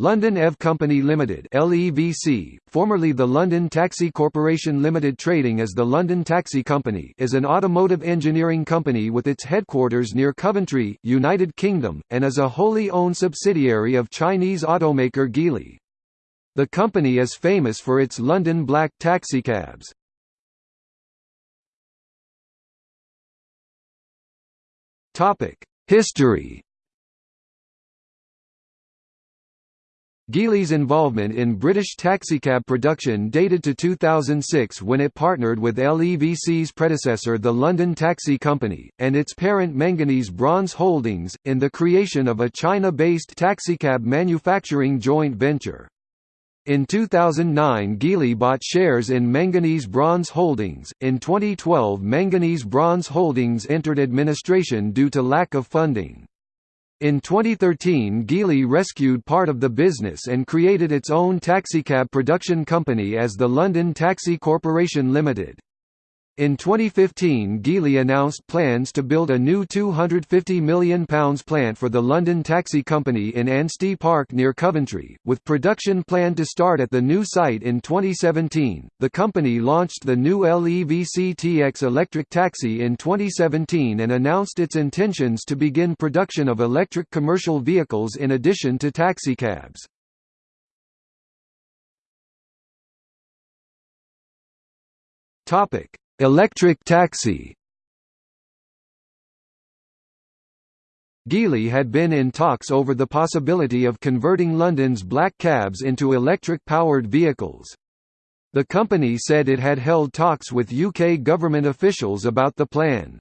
London EV Company Limited (LEVC), formerly the London Taxi Corporation Limited trading as the London Taxi Company, is an automotive engineering company with its headquarters near Coventry, United Kingdom, and is a wholly owned subsidiary of Chinese automaker Geely. The company is famous for its London black taxicabs. Topic: History Geely's involvement in British taxicab production dated to 2006 when it partnered with LEVC's predecessor the London Taxi Company, and its parent Manganese Bronze Holdings, in the creation of a China-based taxicab manufacturing joint venture. In 2009 Geely bought shares in Manganese Bronze Holdings. In 2012 Manganese Bronze Holdings entered administration due to lack of funding. In 2013 Geely rescued part of the business and created its own taxicab production company as the London Taxi Corporation Limited. In 2015 Geely announced plans to build a new £250 million plant for the London Taxi Company in Ansty Park near Coventry, with production planned to start at the new site in 2017. The company launched the new LEVC TX electric taxi in 2017 and announced its intentions to begin production of electric commercial vehicles in addition to taxicabs. Topic Electric taxi Geely had been in talks over the possibility of converting London's black cabs into electric-powered vehicles. The company said it had held talks with UK government officials about the plan.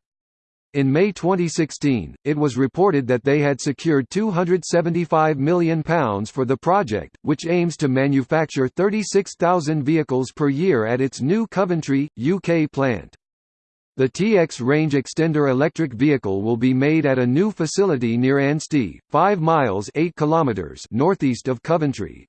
In May 2016, it was reported that they had secured £275 million for the project, which aims to manufacture 36,000 vehicles per year at its new Coventry, UK plant. The TX range extender electric vehicle will be made at a new facility near Ansty, 5 miles 8 kilometers northeast of Coventry.